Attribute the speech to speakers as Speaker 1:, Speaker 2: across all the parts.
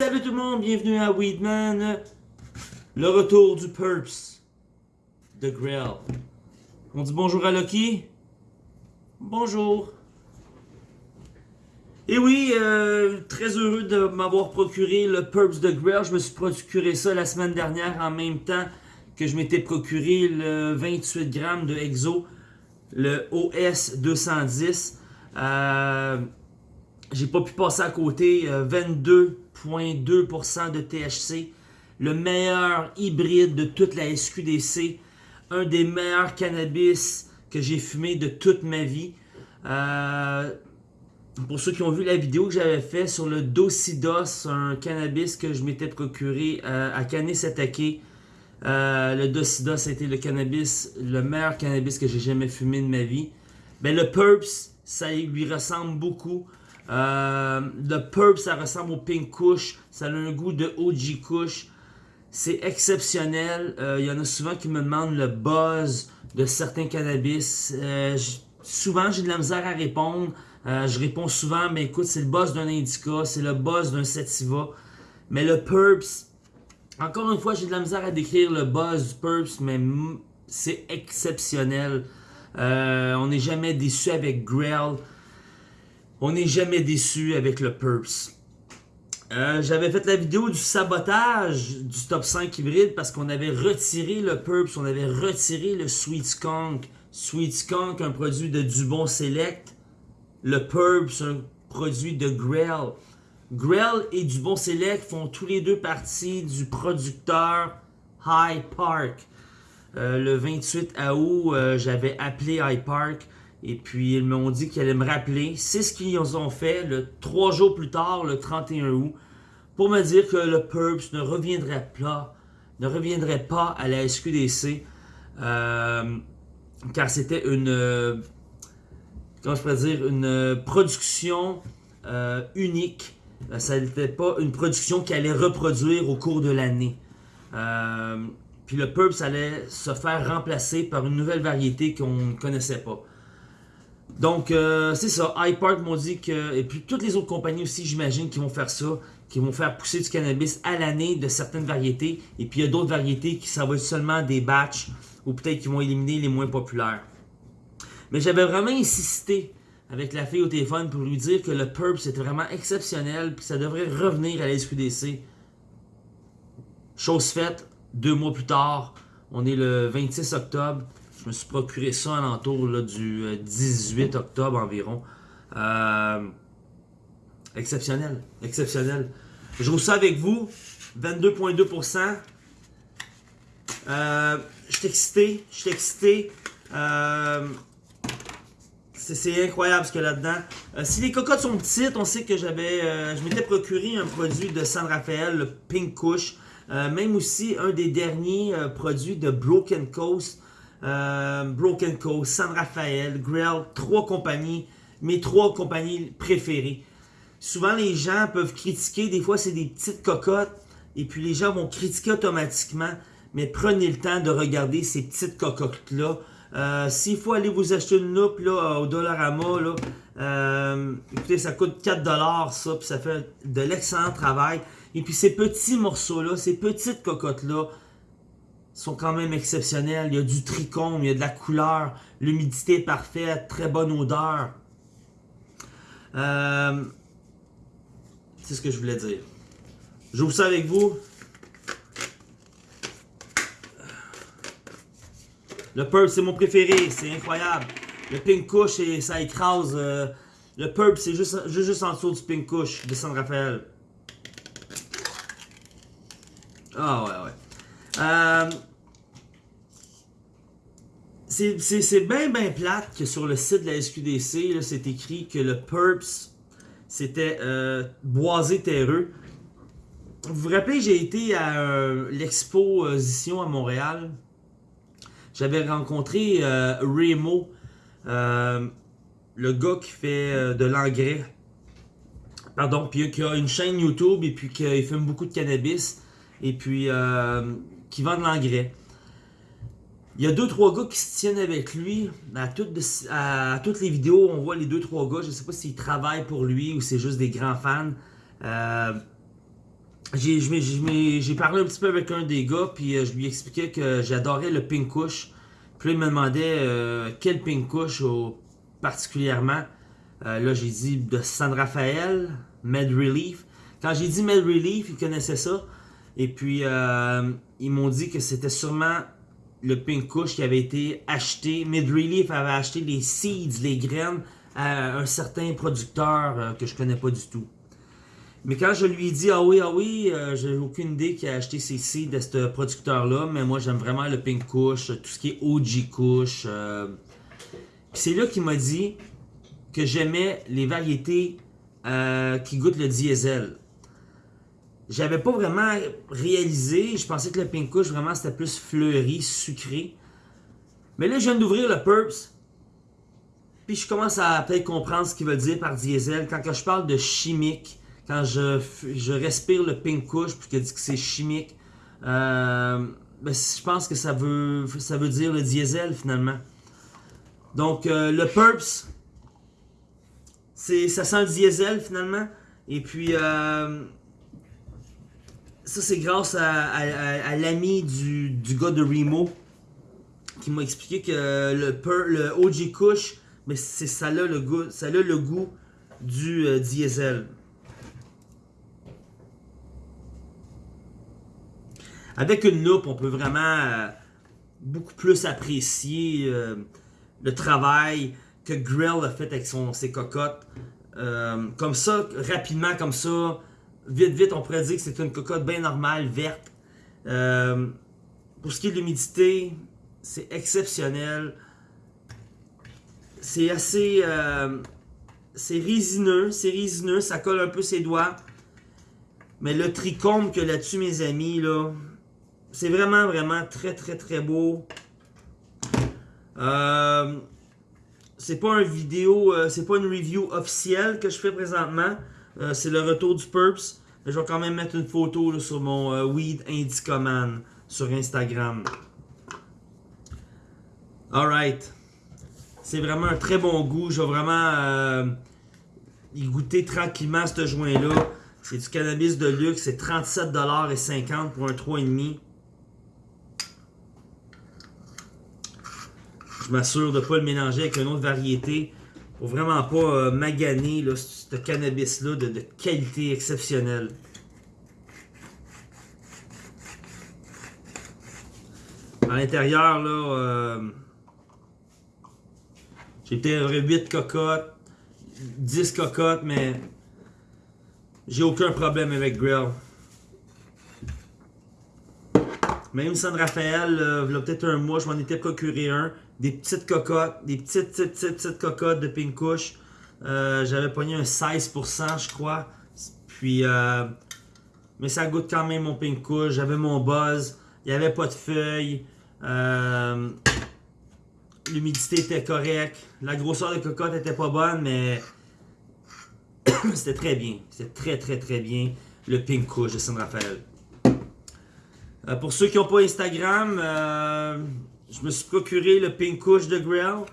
Speaker 1: Salut tout le monde, bienvenue à Weedman. Le retour du Purps de Grill. On dit bonjour à Lucky. Bonjour. Et oui, euh, très heureux de m'avoir procuré le Purps de Grill. Je me suis procuré ça la semaine dernière en même temps que je m'étais procuré le 28 grammes de Exo, le OS 210. Euh, j'ai pas pu passer à côté. 22,2% de THC. Le meilleur hybride de toute la SQDC. Un des meilleurs cannabis que j'ai fumé de toute ma vie. Euh, pour ceux qui ont vu la vidéo que j'avais fait sur le Docidos, un cannabis que je m'étais procuré euh, à Canis-Atake. Euh, le Docidos a été le cannabis, le meilleur cannabis que j'ai jamais fumé de ma vie. Ben, le Purps, ça lui ressemble beaucoup. Euh, le Purp, ça ressemble au Pink Kush. Ça a un goût de OG Kush. C'est exceptionnel. Il euh, y en a souvent qui me demandent le buzz de certains cannabis. Euh, souvent, j'ai de la misère à répondre. je réponds souvent, mais écoute, c'est le buzz d'un indica, c'est le buzz d'un sativa. Mais le Purps, encore une fois, j'ai de la misère à décrire le buzz du Purps, mais c'est exceptionnel. on n'est jamais déçu avec Grell. On n'est jamais déçu avec le Purps. Euh, j'avais fait la vidéo du sabotage du top 5 hybride parce qu'on avait retiré le Purps, on avait retiré le Sweet Skunk. Sweet Skunk, un produit de Dubon Select. Le Purps, un produit de Grell. Grell et Dubon Select font tous les deux partie du producteur High Park. Euh, le 28 août, euh, j'avais appelé High Park et puis, ils m'ont dit qu'ils allaient me rappeler. C'est ce qu'ils ont fait le trois jours plus tard, le 31 août, pour me dire que le Purps ne reviendrait pas, ne reviendrait pas à la SQDC, euh, car c'était une, euh, comment dire, une production euh, unique. Ça n'était pas une production qui allait reproduire au cours de l'année. puis le Purps allait se faire remplacer par une nouvelle variété qu'on ne connaissait pas. Donc, euh, c'est ça. iPark m'ont dit que... Et puis, toutes les autres compagnies aussi, j'imagine, qui vont faire ça, qui vont faire pousser du cannabis à l'année de certaines variétés. Et puis, il y a d'autres variétés qui ça va seulement des batchs ou peut-être qui vont éliminer les moins populaires. Mais j'avais vraiment insisté avec la fille au téléphone pour lui dire que le Purp, c'était vraiment exceptionnel puis ça devrait revenir à la SQDC. Chose faite, deux mois plus tard, on est le 26 octobre. Je me suis procuré ça à l'entour du 18 euh, octobre environ. Euh, exceptionnel. Exceptionnel. Je roule ça avec vous. 22,2%. Euh, je suis excité. Je suis excité. C'est incroyable ce qu'il y a là-dedans. si les cocottes sont petites, on sait que j'avais, je m'étais procuré un produit de San Rafael, le Pink Kush. même aussi un des derniers produits de Broken Coast. Euh, Broken Coast, San Rafael, Grell, trois compagnies, mes trois compagnies préférées. Souvent, les gens peuvent critiquer, des fois, c'est des petites cocottes, et puis les gens vont critiquer automatiquement, mais prenez le temps de regarder ces petites cocottes-là. Euh, S'il faut aller vous acheter une loupe là, au Dollarama, là, euh, écoutez, ça coûte 4$ ça, puis ça fait de l'excellent travail. Et puis ces petits morceaux-là, ces petites cocottes-là, sont quand même exceptionnels. Il y a du tricôme, il y a de la couleur, l'humidité parfaite, très bonne odeur. Euh, c'est ce que je voulais dire. J'ouvre ça avec vous. Le Purp, c'est mon préféré, c'est incroyable. Le Pink Kush, ça écrase. Euh, le Purp, c'est juste, juste, en dessous du Pink Kush de San Rafael. Ah ouais, ouais. Euh, c'est bien, bien plate que sur le site de la SQDC, c'est écrit que le PURPS, c'était euh, boisé terreux. Vous vous rappelez, j'ai été à euh, l'exposition à Montréal. J'avais rencontré Remo, le gars qui fait de l'engrais. Pardon, puis qui a une chaîne YouTube et puis qui fume beaucoup de cannabis. Et puis qui vend de l'engrais. Il y a deux trois gars qui se tiennent avec lui. À toutes, les vidéos, on voit les deux trois gars. Je ne sais pas s'ils travaillent pour lui ou c'est juste des grands fans. Euh, j'ai parlé un petit peu avec un des gars, puis euh, je lui expliquais que j'adorais le pink. Puis là, il me demandait euh, quel pink particulièrement. Là, j'ai dit de San Rafael, Med Relief. Quand j'ai dit Med Relief, ils connaissaient ça. Et puis, ils m'ont dit que c'était sûrement le pink kush qui avait été acheté. Med Relief avait acheté les seeds, les graines, à un certain producteur que je connais pas du tout. Mais quand je lui ai dit, ah oui, ah oui, euh, j'ai aucune idée qui a acheté ces seeds de ce producteur-là, mais moi j'aime vraiment le Pink Kush, tout ce qui est OG Kush. Euh. c'est là qu'il m'a dit que j'aimais les variétés euh, qui goûtent le diesel. J'avais pas vraiment réalisé, je pensais que le Pink Kush vraiment c'était plus fleuri, sucré. Mais là je viens d'ouvrir le Purps. Puis je commence à peut-être comprendre ce qu'il veut dire par diesel. Quand je parle de chimique, quand je, je respire le pink kush puis qu'elle dit que c'est chimique, euh, ben, je pense que ça veut, ça veut dire le diesel finalement. Donc euh, le Purps, ça sent le diesel finalement. Et puis euh, ça c'est grâce à, l'ami du, gars de Remo qui m'a expliqué que le, le OG Kush, mais c'est ça le goût, ça le goût du diesel. Avec une loupe, on peut vraiment euh, beaucoup plus apprécier euh, le travail que Grill a fait avec son, ses cocottes. Euh, comme ça, rapidement, comme ça, vite, vite, on pourrait dire que c'est une cocotte bien normale, verte. pour ce qui est de l'humidité, c'est exceptionnel. C'est assez... c'est résineux, c'est résineux, ça colle un peu ses doigts. Mais le tricôme que là-dessus, mes amis, là, c'est vraiment, vraiment très, très, très beau. Euh, c'est pas une vidéo, euh, c'est pas une review officielle que je fais présentement. Euh, c'est le retour du Purps. Je vais quand même mettre une photo sur mon Weed Indicoman sur Instagram. Alright. C'est vraiment un très bon goût. Je vais vraiment y goûter tranquillement ce joint-là. C'est du cannabis de luxe. C'est 37,50$ pour un 3,5$. je m'assure de ne pas le mélanger avec une autre variété vraiment pas euh, maganer ce cannabis-là de, qualité exceptionnelle. À l'intérieur, là, euh, j'ai peut-être 8 cocottes, 10 cocottes, mais j'ai aucun problème avec Grill. Même San Rafael, il y a peut-être un mois, je m'en étais procuré un des petites cocottes, des petites, petites, petites, petites cocottes de pink kush. Euh, j'avais pogné un 16% je crois. Puis, euh, mais ça goûte quand même mon pink kush. J'avais mon buzz. Il n'y avait pas de feuilles. Euh, l'humidité était correcte. La grosseur de cocotte était pas bonne, mais c'était très bien. C'était très très très bien le pink kush de San Rafael. pour ceux qui n'ont pas Instagram, je me suis procuré le Pink Kush de Grill.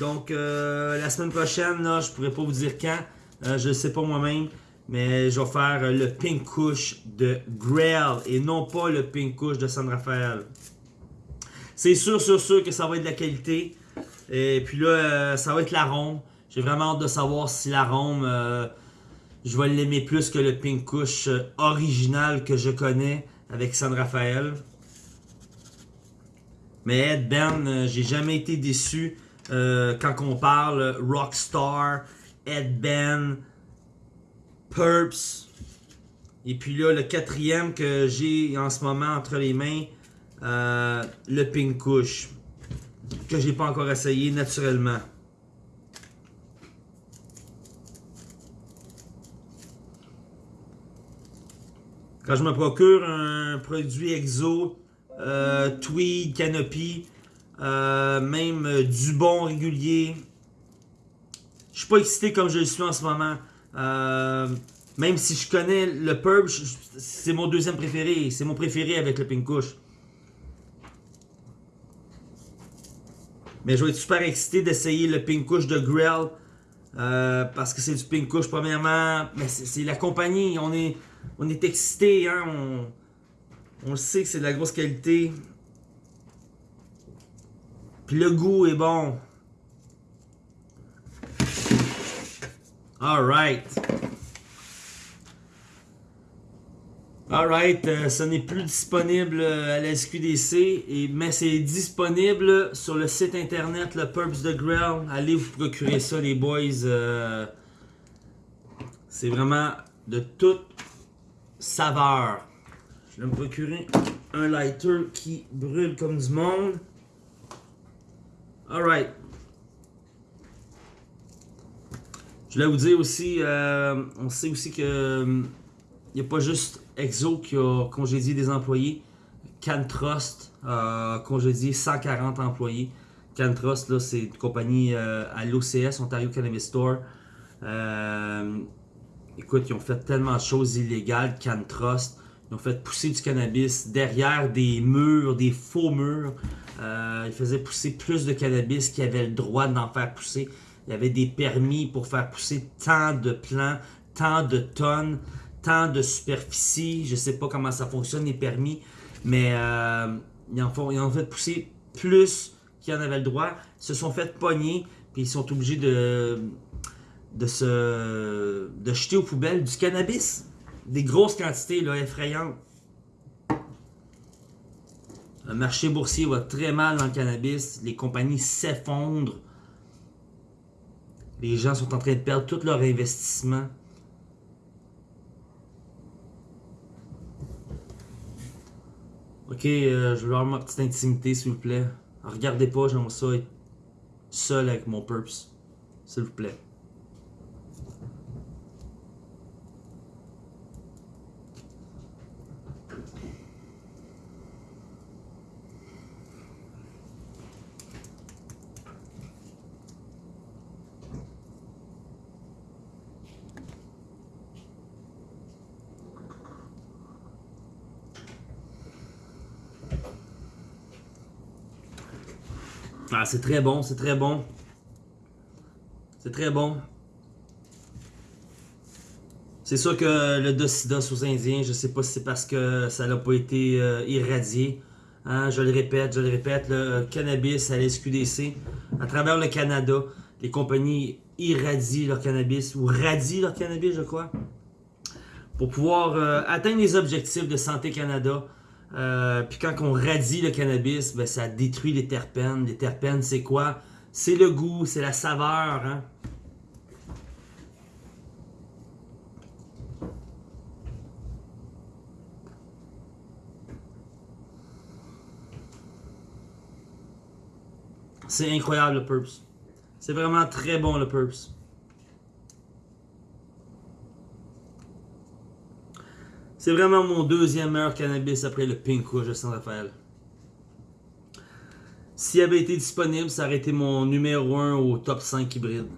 Speaker 1: Donc, euh, la semaine prochaine, je pourrais pas vous dire quand. Euh, je ne sais pas moi-même. Mais je vais faire le Pink Kush de Grill et non pas le Pink Kush de San Rafael. C'est sûr, sûr, sûr que ça va être de la qualité. Et puis là, euh, ça va être l'arôme. J'ai vraiment hâte de savoir si l'arôme, je vais l'aimer plus que le Pink Kush original que je connais avec San Rafael. Mais Ed Ben, euh, j'ai jamais été déçu euh, quand on parle Rockstar, Ed Ben, Purps. Et puis là, le quatrième que j'ai en ce moment entre les mains, euh, le Pink Kush. Que j'ai pas encore essayé naturellement. Quand je me procure un produit exo tweed, Canopy, euh, même euh, du bon régulier. Je suis pas excité comme je le suis en ce moment. même si je connais le Purb, c'est mon deuxième préféré. C'est mon préféré avec le Pink Kush. Mais je vais être super excité d'essayer le Pink Kush de Grill. parce que c'est du Pink Kush premièrement. Mais c'est la compagnie. On est, on est excité, hein, on le sait que c'est de la grosse qualité. Puis le goût est bon. Alright. Alright, euh, ce n'est plus disponible euh, à la SQDC, mais c'est disponible sur le site internet, le Purps de Grill. Allez vous procurer ça, les boys. Euh, c'est vraiment de toute saveur. Vais me procurer un lighter qui brûle comme du monde. Alright. Je voulais vous dire aussi, on sait aussi que il n'y a pas juste Exo qui a congédié des employés. CanTrust a congédié 140 employés. CanTrust, là, c'est une compagnie euh, à l'OCS, Ontario Cannabis Store. Euh, écoute, ils ont fait tellement de choses illégales, CanTrust. Ils ont fait pousser du cannabis derrière des murs, des faux murs. Euh, ils faisaient pousser plus de cannabis qu'ils avaient le droit d'en faire pousser. Il y avait des permis pour faire pousser tant de plants, tant de tonnes tant de superficie. Je sais pas comment ça fonctionne, les permis. Mais euh, ils, en font, ils ont fait pousser plus qu'ils en avaient le droit. Ils se sont fait pogner. Puis ils sont obligés de, de, se, de jeter aux poubelles du cannabis. Des grosses quantités là, effrayantes. Le marché boursier va très mal dans le cannabis. Les compagnies s'effondrent. Les gens sont en train de perdre tout leur investissement. Ok, euh, je veux avoir ma petite intimité, s'il vous plaît. Regardez pas, j'aimerais ça être seul avec mon purps. S'il vous plaît. Ah, c'est très bon, c'est très bon. C'est très bon. C'est sûr que le docidos aux Indiens, je sais pas si c'est parce que ça n'a pas été euh, irradié. Hein, je le répète, je le répète, le cannabis à l'SQDC, à travers le Canada, les compagnies irradient leur cannabis, ou radient leur cannabis, je crois, pour pouvoir euh, atteindre les objectifs de Santé Canada, euh, puis quand on radie le cannabis, ben, ça détruit les terpènes. Les terpènes, c'est quoi? C'est le goût, c'est la saveur. Hein? C'est incroyable le Purps. C'est vraiment très bon le Purps. C'est vraiment mon deuxième meilleur cannabis après le Pink Rouge de Saint-Raphaël. S'il avait été disponible, ça aurait été mon numéro 1 au top 5 hybride.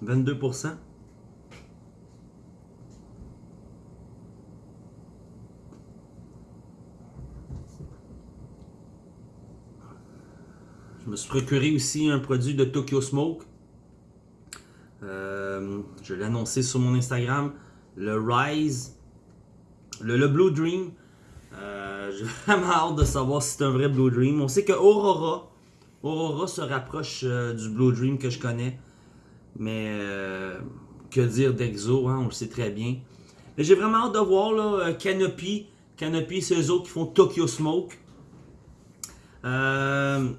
Speaker 1: « 22%. Me suis procuré aussi un produit de Tokyo Smoke. Euh, je l'ai annoncé sur mon Instagram. Le Rise. Le, Blue Dream. Euh, j'ai vraiment hâte de savoir si c'est un vrai Blue Dream. On sait que Aurora. Aurora se rapproche euh, du Blue Dream que je connais. Mais que dire d'Exo, hein, on le sait très bien. Mais j'ai vraiment hâte de voir là, Canopy. Canopy, c'est eux autres qui font Tokyo Smoke. Euh,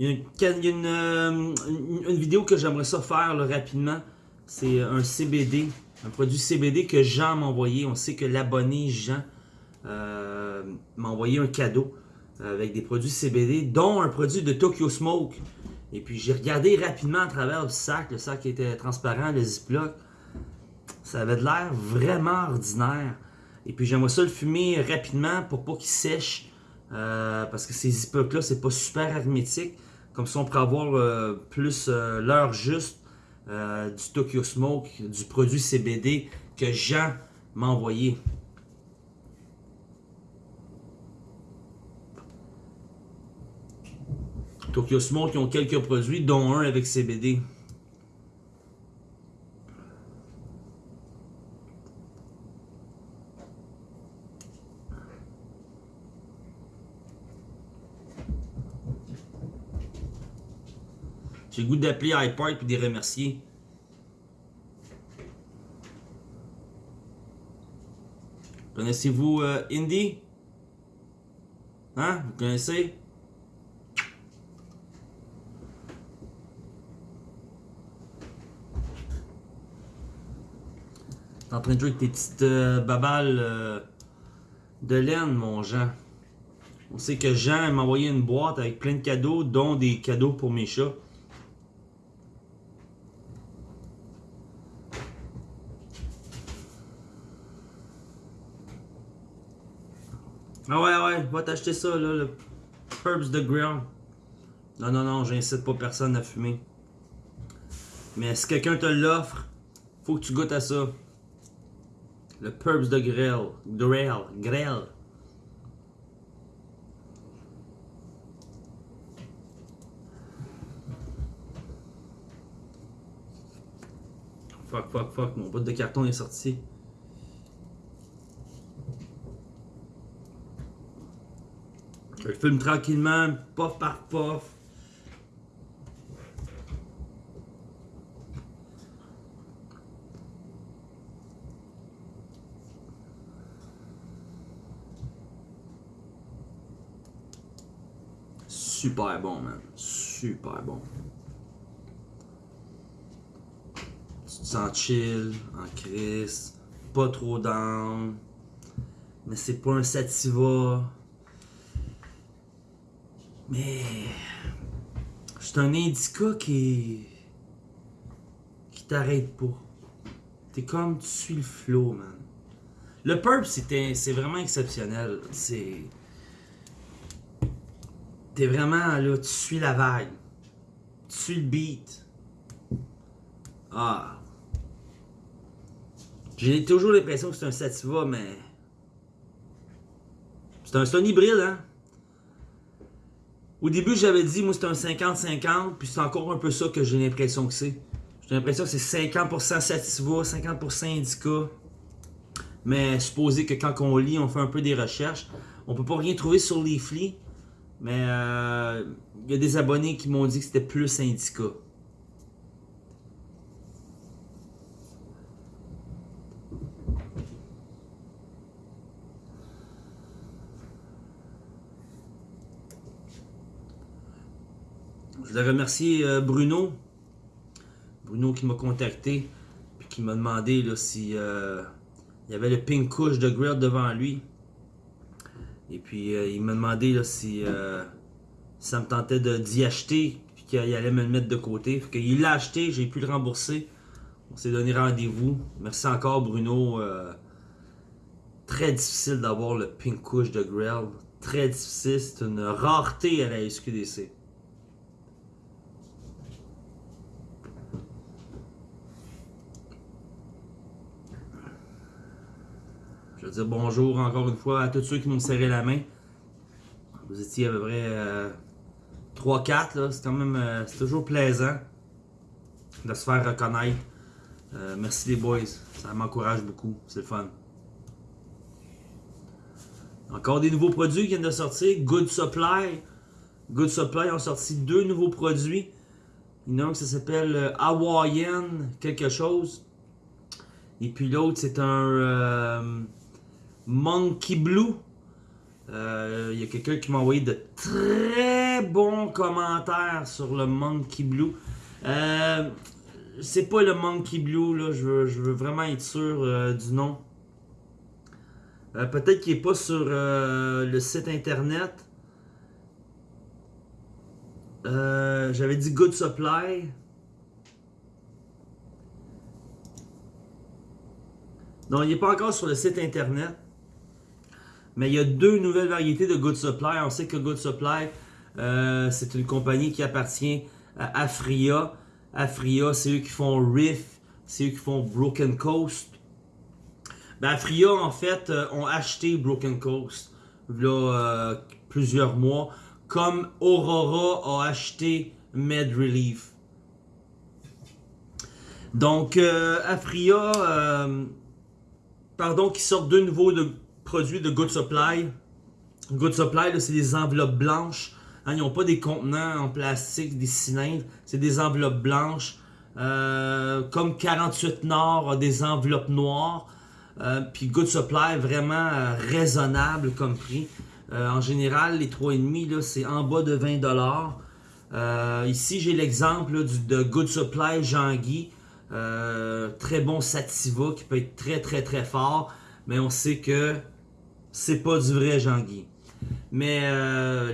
Speaker 1: il y a, euh, une, vidéo que j'aimerais ça faire rapidement. C'est un CBD, un produit CBD que Jean m'a envoyé. On sait que l'abonné Jean euh, m'a envoyé un cadeau avec des produits CBD, dont un produit de Tokyo Smoke. Et puis j'ai regardé rapidement à travers le sac, le sac était transparent, le Ziploc. Ça avait de l'air vraiment ordinaire. Et puis j'aimerais ça le fumer rapidement pour pas qu'il sèche. Euh, parce que ces Ziplocs là, c'est pas super hermétique. Comme ça, on pourrait avoir euh, plus euh, l'heure juste euh, du Tokyo Smoke, du produit CBD que Jean m'a envoyé. Tokyo Smoke, ils ont quelques produits, dont un avec CBD. J'ai goût d'appeler iPark et de les remercier. Connaissez-vous euh, Indy? Hein? Vous connaissez? T'es en train de jouer avec tes petites euh, babales euh, de laine, mon Jean. On sait que Jean m'a envoyé une boîte avec plein de cadeaux, dont des cadeaux pour mes chats. Ah ouais, ouais, va t'acheter ça, là, le Herbs de Grill. Non, non, non, j'incite pas personne à fumer. Mais si quelqu'un te l'offre, faut que tu goûtes à ça. Le Purps de Grill. Grill. Grill. Fuck, fuck, fuck, mon bout de carton est sorti. Je filme tranquillement, pof par pof. Super bon, man. Super bon. Tu te sens chill, en crise, pas trop down. Mais c'est pas un sativa. Mais. C'est un indica qui. qui t'arrête pas. T'es comme tu suis le flow, man. Le purp, c'est vraiment exceptionnel. C'est. T'es vraiment là, tu suis la vague. Tu suis le beat. Ah. J'ai toujours l'impression que c'est un sativa, mais. C'est un, un hybride, hein? Au début, j'avais dit, moi, c'est un 50-50, puis c'est encore un peu ça que j'ai l'impression que c'est. J'ai l'impression que c'est 50% Sativa, 50% Indica. Mais supposé que quand on lit, on fait un peu des recherches. On peut pas rien trouver sur Leafly, mais il euh, y a des abonnés qui m'ont dit que c'était plus Indica. Je voudrais remercier euh, Bruno. Bruno qui m'a contacté. Puis qui m'a demandé là, si euh, il y avait le pink couche de grill devant lui. Et puis euh, il m'a demandé là, si ça me tentait d'y acheter. Puis qu'il allait me le mettre de côté. Il l'a acheté, j'ai pu le rembourser. On s'est donné rendez-vous. Merci encore Bruno. très difficile d'avoir le pink couche de grill. Très difficile. C'est une rareté à la SQDC. Dire bonjour encore une fois à tous ceux qui m'ont serré la main. Vous étiez à peu près 3-4, euh, c'est quand même euh, c'est toujours plaisant de se faire reconnaître. Euh, merci les boys, ça m'encourage beaucoup, c'est le fun. Encore des nouveaux produits qui viennent de sortir. Good Supply. Good Supply ont sorti deux nouveaux produits. Il y en a un qui s'appelle Hawaiian quelque chose. Et puis l'autre, c'est un Monkey Blue. Il euh, y a quelqu'un qui m'a envoyé de très bons commentaires sur le Monkey Blue. Euh, c'est pas le Monkey Blue, là. Je veux, vraiment être sûr euh, du nom. Peut-être qu'il n'est pas sur le site internet. J'avais dit Good Supply. Non, il n'est pas encore sur le site internet. Mais il y a deux nouvelles variétés de Good Supply. On sait que Good Supply, euh, c'est une compagnie qui appartient à Afria. Afria, c'est eux qui font Riff, c'est eux qui font Broken Coast. Ben, Afria, en fait, euh, ont acheté Broken Coast euh, plusieurs mois comme Aurora a acheté Med Relief. Donc, Afria, pardon, qui sort de nouveau de produits de Good Supply. Good Supply, c'est des enveloppes blanches. Hein, ils n'ont pas des contenants en plastique, des cylindres. C'est des enveloppes blanches. Euh, comme 48 Nord des enveloppes noires. Euh, puis Good Supply, vraiment euh, raisonnable comme prix. en général, les 3,5, c'est en bas de 20$. ici, j'ai l'exemple de Good Supply Jean-Guy. très bon Sativa qui peut être très très très fort. Mais on sait que c'est pas du vrai Jean-Guy. Mais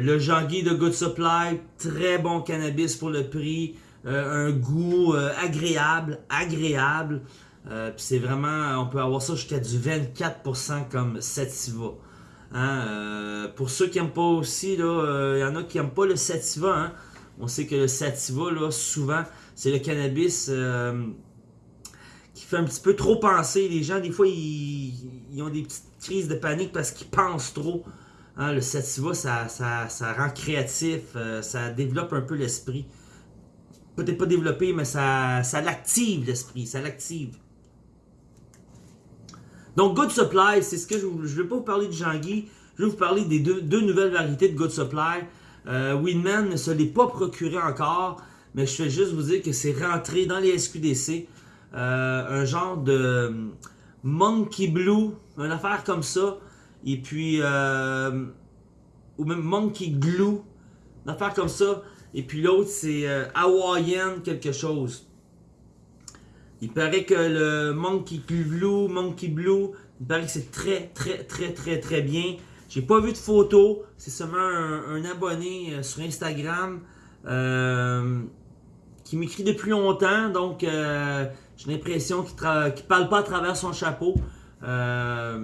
Speaker 1: le Jean-Guy de Good Supply, très bon cannabis pour le prix. un goût agréable, agréable. Euh, c'est vraiment, on peut avoir ça jusqu'à du 24% comme Sativa. Hein, euh, pour ceux qui n'aiment pas aussi, il euh, y en a qui n'aiment pas le Sativa. Hein. On sait que le Sativa, là, souvent, c'est le cannabis fait un petit peu trop penser. Les gens, des fois, ils, ont des petites crises de panique parce qu'ils pensent trop. Hein, le Sativa, ça, ça, rend créatif, ça développe un peu l'esprit. Peut-être pas développé, mais ça, ça l'active l'esprit, ça l'active. Donc, Good Supply, c'est ce que je ne vais pas vous parler de Jean-Guy. Je vais vous parler des deux, nouvelles variétés de Good Supply. Euh, Winman ne se l'est pas procuré encore, mais je vais juste vous dire que c'est rentré dans les SQDC. Euh, un genre de Monkey Blue, une affaire comme ça. Et puis, euh, ou même Monkey Glue, une affaire comme ça. Et puis l'autre, c'est Hawaiian quelque chose. Il paraît que le Monkey Blue, Monkey Blue, il paraît que c'est très, très, très, très, très bien. J'ai pas vu de photo. C'est seulement un, abonné euh, sur Instagram euh, qui m'écrit depuis longtemps. Donc, euh, j'ai l'impression qu'il ne parle pas à travers son chapeau. ça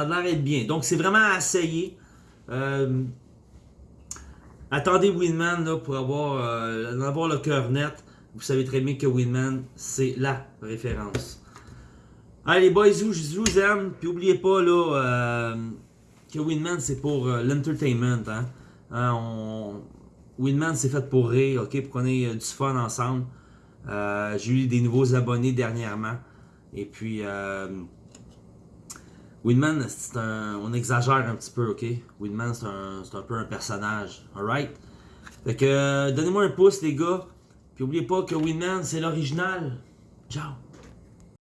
Speaker 1: a l'air d'être bien. Donc, c'est vraiment à essayer. attendez Winman pour avoir, avoir le cœur net. Vous savez très bien que Winman, c'est la référence. Allez, boys, je vous aime. Puis n'oubliez pas là, euh, que Winman, c'est pour euh, l'entertainment. Hein? hein Winman, c'est fait pour rire, ok? Pour qu'on ait euh, du fun ensemble. J'ai eu des nouveaux abonnés dernièrement. Et puis, Winman, c'est un... on exagère un petit peu, ok? Winman, c'est un... un, peu un personnage, alright? Fait que, donnez-moi un pouce, les gars. Puis n'oubliez pas que Winman, c'est l'original. Ciao!